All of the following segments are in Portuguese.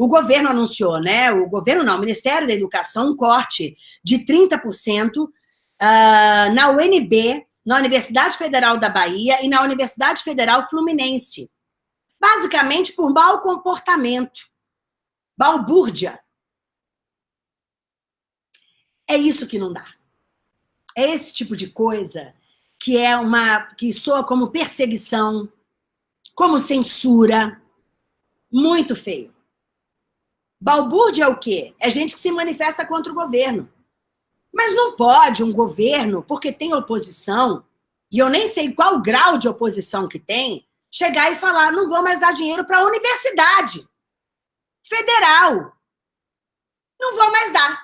o governo anunciou, né? O governo não, o Ministério da Educação, um corte de 30% uh, ah, na UNB, na Universidade Federal da Bahia e na Universidade Federal Fluminense. Basicamente por mau comportamento, balbúrdia. É isso que não dá. É esse tipo de coisa que é uma que soa como perseguição, como censura, muito feio. Balbúrdia é o quê? É gente que se manifesta contra o governo. Mas não pode um governo, porque tem oposição, e eu nem sei qual grau de oposição que tem, chegar e falar, não vou mais dar dinheiro para a universidade federal. Não vou mais dar.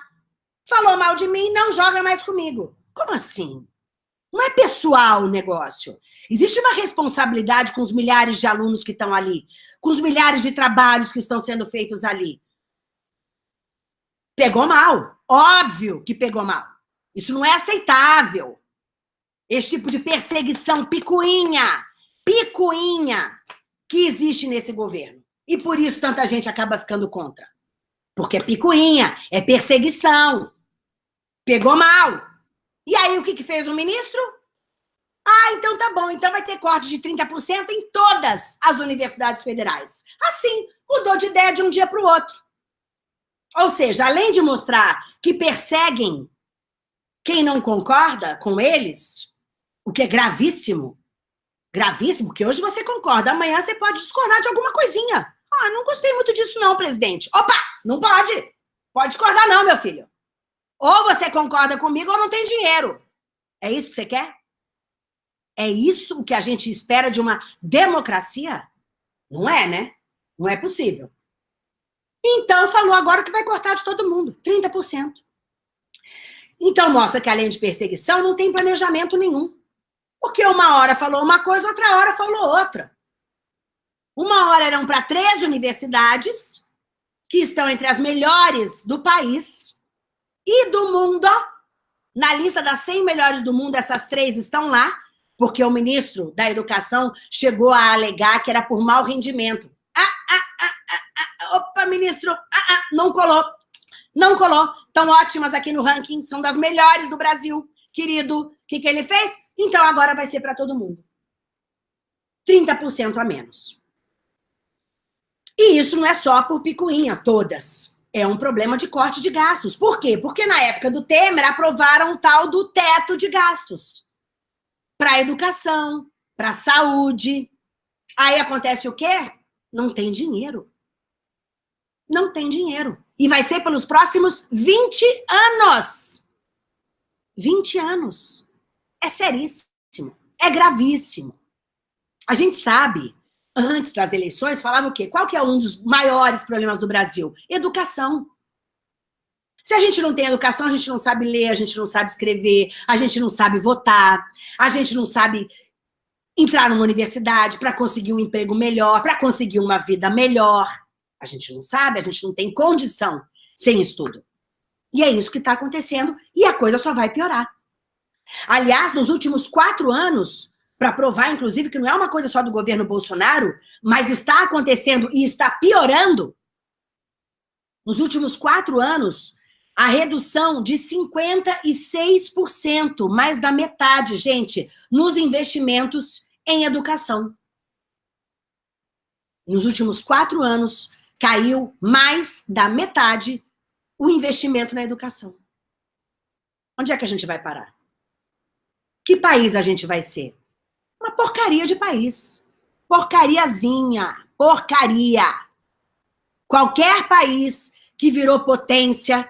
Falou mal de mim, não joga mais comigo. Como assim? Não é pessoal o negócio. Existe uma responsabilidade com os milhares de alunos que estão ali, com os milhares de trabalhos que estão sendo feitos ali. Pegou mal. Óbvio que pegou mal. Isso não é aceitável. Esse tipo de perseguição picuinha, picuinha que existe nesse governo. E por isso tanta gente acaba ficando contra. Porque é picuinha, é perseguição. Pegou mal. E aí, o que, que fez o ministro? Ah, então tá bom, então vai ter corte de 30% em todas as universidades federais. Assim, mudou de ideia de um dia para o outro. Ou seja, além de mostrar que perseguem quem não concorda com eles, o que é gravíssimo, gravíssimo, porque hoje você concorda, amanhã você pode discordar de alguma coisinha. Ah, não gostei muito disso não, presidente. Opa, não pode. Pode discordar não, meu filho. Ou você concorda comigo ou não tem dinheiro. É isso que você quer? É isso que a gente espera de uma democracia? Não é, né? Não é possível. Então, falou agora que vai cortar de todo mundo, 30%. Então, mostra que além de perseguição, não tem planejamento nenhum. Porque uma hora falou uma coisa, outra hora falou outra. Uma hora eram para três universidades, que estão entre as melhores do país, e do mundo. Na lista das 100 melhores do mundo, essas três estão lá, porque o ministro da Educação chegou a alegar que era por mau rendimento. Ah, ah, ah, ah, ah opa, ministro, ah, ah, não colou. Não colou. Estão ótimas aqui no ranking, são das melhores do Brasil. Querido, o que, que ele fez? Então agora vai ser para todo mundo. 30% a menos. E isso não é só por picuinha, todas é um problema de corte de gastos. Por quê? Porque na época do Temer aprovaram o tal do teto de gastos para educação, para saúde. Aí acontece o quê? Não tem dinheiro. Não tem dinheiro. E vai ser pelos próximos 20 anos. 20 anos. É seríssimo. É gravíssimo. A gente sabe antes das eleições, falava o quê? Qual que é um dos maiores problemas do Brasil? Educação. Se a gente não tem educação, a gente não sabe ler, a gente não sabe escrever, a gente não sabe votar, a gente não sabe entrar numa universidade para conseguir um emprego melhor, para conseguir uma vida melhor. A gente não sabe, a gente não tem condição sem estudo. E é isso que está acontecendo e a coisa só vai piorar. Aliás, nos últimos quatro anos, para provar, inclusive, que não é uma coisa só do governo Bolsonaro, mas está acontecendo e está piorando. Nos últimos quatro anos, a redução de 56%, mais da metade, gente, nos investimentos em educação. Nos últimos quatro anos, caiu mais da metade o investimento na educação. Onde é que a gente vai parar? Que país a gente vai ser? Uma porcaria de país. Porcariazinha. Porcaria. Qualquer país que virou potência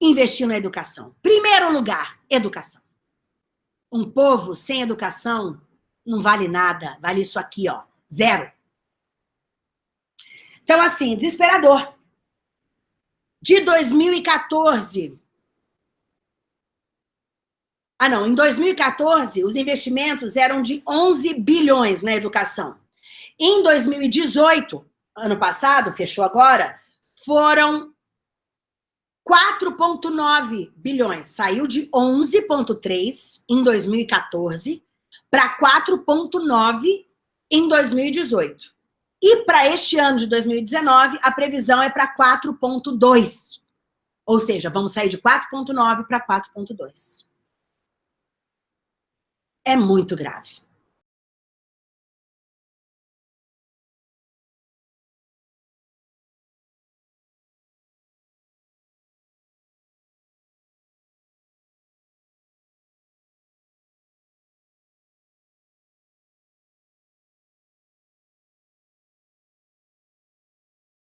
investiu na educação. Primeiro lugar, educação. Um povo sem educação não vale nada. Vale isso aqui, ó. Zero. Então, assim, desesperador. De 2014 ah, não, em 2014, os investimentos eram de 11 bilhões na educação. Em 2018, ano passado, fechou agora, foram 4,9 bilhões. Saiu de 11,3 em 2014 para 4,9 em 2018. E para este ano de 2019, a previsão é para 4,2. Ou seja, vamos sair de 4,9 para 4,2. É muito grave.